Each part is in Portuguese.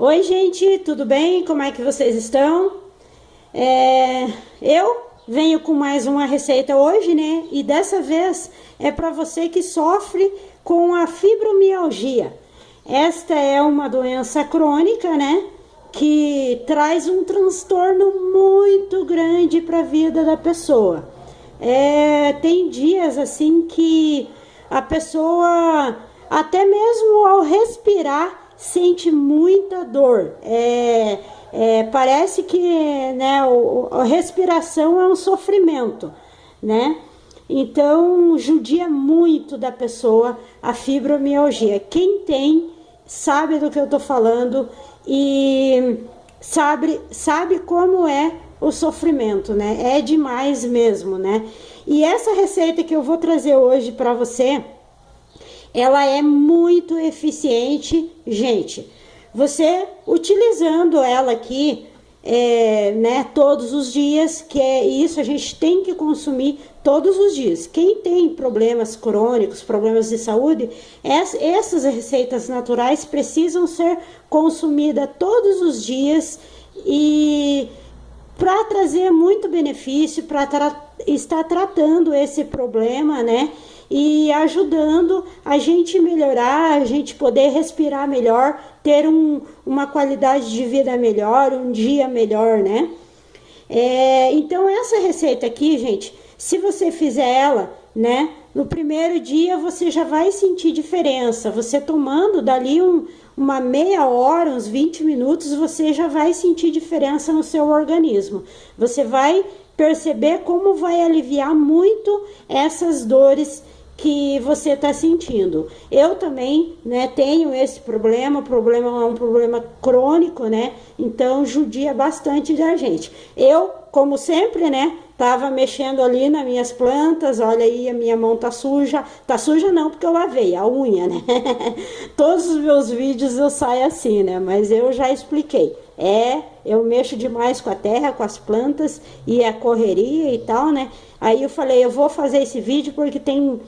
Oi, gente, tudo bem? Como é que vocês estão? É, eu venho com mais uma receita hoje, né? E dessa vez é para você que sofre com a fibromialgia. Esta é uma doença crônica, né? Que traz um transtorno muito grande para a vida da pessoa. É, tem dias assim que a pessoa, até mesmo ao respirar, sente muita dor. É, é, parece que né, o, a respiração é um sofrimento, né? Então, judia muito da pessoa a fibromialgia. Quem tem, sabe do que eu tô falando e sabe, sabe como é o sofrimento, né? É demais mesmo, né? E essa receita que eu vou trazer hoje para você, ela é muito eficiente, gente. Você utilizando ela aqui, é, né, todos os dias, que é isso a gente tem que consumir todos os dias. Quem tem problemas crônicos, problemas de saúde, essas receitas naturais precisam ser consumidas todos os dias e para trazer muito benefício, para tra estar tratando esse problema, né? E ajudando a gente melhorar, a gente poder respirar melhor, ter um, uma qualidade de vida melhor, um dia melhor, né? É, então, essa receita aqui, gente, se você fizer ela, né, no primeiro dia você já vai sentir diferença. Você tomando dali um, uma meia hora, uns 20 minutos, você já vai sentir diferença no seu organismo. Você vai perceber como vai aliviar muito essas dores que você está sentindo. Eu também, né, tenho esse problema, o problema é um problema crônico, né? Então judia bastante da gente. Eu, como sempre, né, tava mexendo ali nas minhas plantas, olha aí, a minha mão tá suja. Tá suja não, porque eu lavei a unha, né? Todos os meus vídeos eu saio assim, né? Mas eu já expliquei. É, eu mexo demais com a terra, com as plantas e a correria e tal, né? Aí eu falei, eu vou fazer esse vídeo porque tem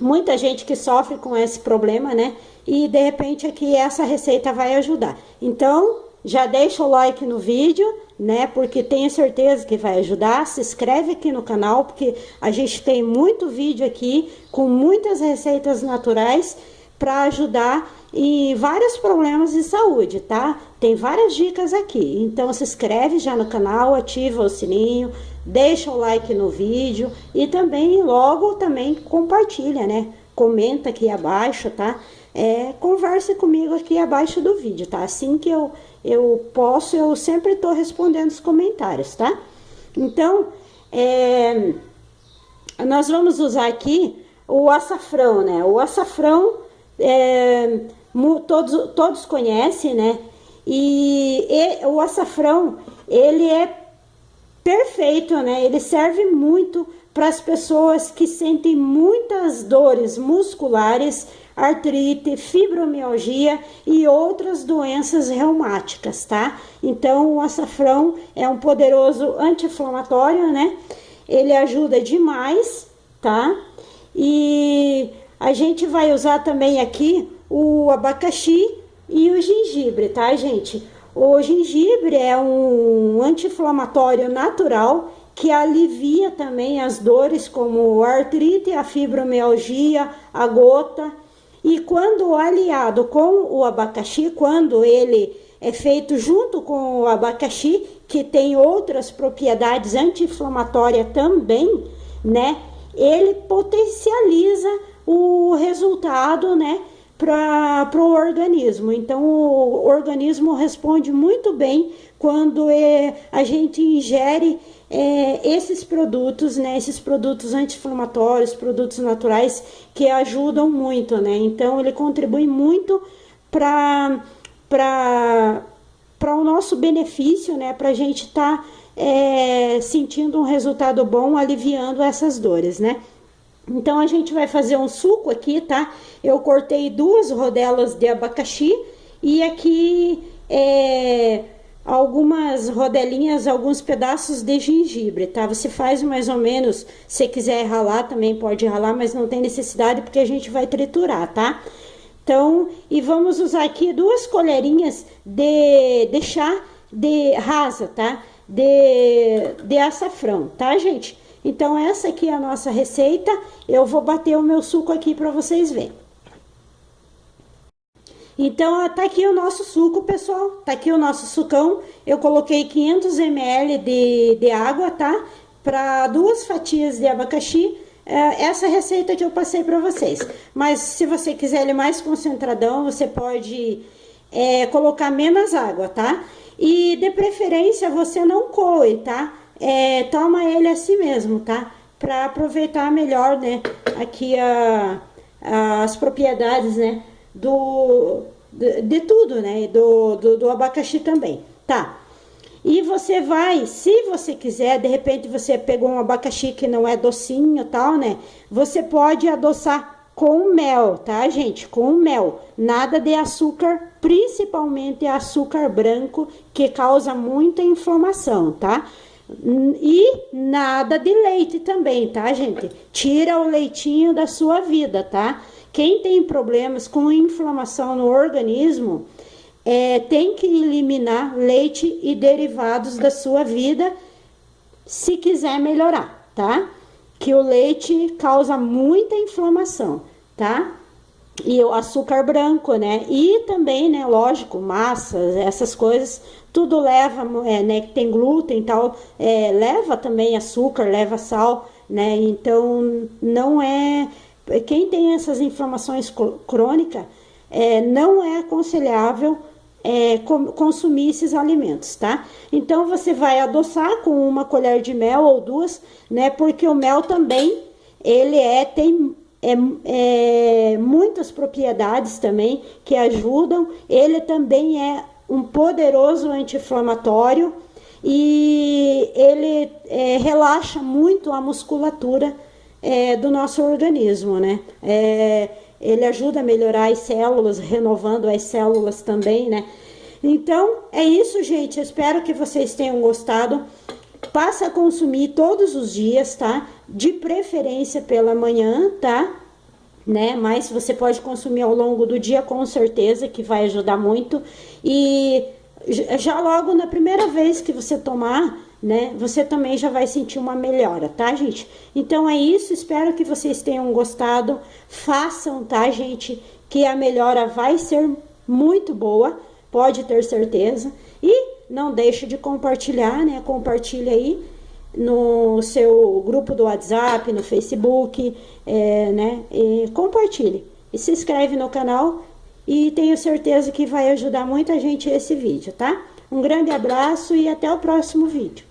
muita gente que sofre com esse problema, né? E de repente aqui essa receita vai ajudar. Então, já deixa o like no vídeo, né? Porque tenho certeza que vai ajudar. Se inscreve aqui no canal, porque a gente tem muito vídeo aqui com muitas receitas naturais para ajudar em vários problemas de saúde, tá? Tem várias dicas aqui. Então se inscreve já no canal, ativa o sininho, deixa o like no vídeo e também logo também compartilha, né? Comenta aqui abaixo, tá? É, converse comigo aqui abaixo do vídeo, tá? Assim que eu, eu posso, eu sempre tô respondendo os comentários, tá? Então, é, nós vamos usar aqui o açafrão, né? O açafrão, é, todos, todos conhecem, né? E, e o açafrão, ele é perfeito, né? Ele serve muito para as pessoas que sentem muitas dores musculares, artrite, fibromialgia e outras doenças reumáticas, tá? Então, o açafrão é um poderoso anti-inflamatório, né? Ele ajuda demais, tá? E a gente vai usar também aqui o abacaxi e o gengibre, tá, gente? O gengibre é um anti-inflamatório natural que alivia também as dores como a artrite, a fibromialgia, a gota. E quando aliado com o abacaxi, quando ele é feito junto com o abacaxi, que tem outras propriedades anti-inflamatórias também, né? Ele potencializa o resultado, né? para o organismo. Então, o organismo responde muito bem quando é, a gente ingere é, esses produtos, né, esses produtos anti-inflamatórios, produtos naturais que ajudam muito, né? Então, ele contribui muito para para o nosso benefício, né? Para a gente estar tá, é, sentindo um resultado bom, aliviando essas dores, né? Então, a gente vai fazer um suco aqui, tá? Eu cortei duas rodelas de abacaxi e aqui é, algumas rodelinhas, alguns pedaços de gengibre, tá? Você faz mais ou menos, se quiser ralar também pode ralar, mas não tem necessidade porque a gente vai triturar, tá? Então, e vamos usar aqui duas colherinhas de, de chá de rasa, tá? De, de açafrão, tá, gente? Então, essa aqui é a nossa receita. Eu vou bater o meu suco aqui para vocês verem. Então, tá aqui o nosso suco, pessoal. Tá aqui o nosso sucão. Eu coloquei 500 ml de, de água, tá? Para duas fatias de abacaxi é, essa receita que eu passei para vocês. Mas se você quiser ele mais concentradão, você pode é, colocar menos água, tá? E de preferência você não coe, tá? É, toma ele assim mesmo, tá? Para aproveitar melhor, né? Aqui a, as propriedades, né? Do, de, de tudo, né? Do, do, do abacaxi também, tá? E você vai, se você quiser, de repente você pegou um abacaxi que não é docinho tal, né? Você pode adoçar com mel, tá, gente? Com mel. Nada de açúcar, principalmente açúcar branco, que causa muita inflamação, tá? E nada de leite também, tá, gente? Tira o leitinho da sua vida, tá? Quem tem problemas com inflamação no organismo, é, tem que eliminar leite e derivados da sua vida se quiser melhorar, tá? Que o leite causa muita inflamação, tá? E o açúcar branco, né? E também, né, lógico, massas, essas coisas, tudo leva, é, né, que tem glúten e tal, é, leva também açúcar, leva sal, né? Então, não é... Quem tem essas inflamações crônicas, é, não é aconselhável é, consumir esses alimentos, tá? Então, você vai adoçar com uma colher de mel ou duas, né? Porque o mel também, ele é, tem é, é, muitas propriedades também que ajudam. Ele também é um poderoso anti-inflamatório e ele é, relaxa muito a musculatura é, do nosso organismo, né? É, ele ajuda a melhorar as células, renovando as células também, né? Então, é isso, gente. Espero que vocês tenham gostado. Passa a consumir todos os dias, tá? De preferência pela manhã, tá? Né? Mas você pode consumir ao longo do dia, com certeza, que vai ajudar muito. E já logo na primeira vez que você tomar, né? Você também já vai sentir uma melhora, tá, gente? Então é isso, espero que vocês tenham gostado. Façam, tá, gente? Que a melhora vai ser muito boa, pode ter certeza. E não deixe de compartilhar, né? Compartilha aí no seu grupo do WhatsApp, no Facebook, é, né? E compartilhe. E se inscreve no canal e tenho certeza que vai ajudar muita gente esse vídeo, tá? Um grande abraço e até o próximo vídeo.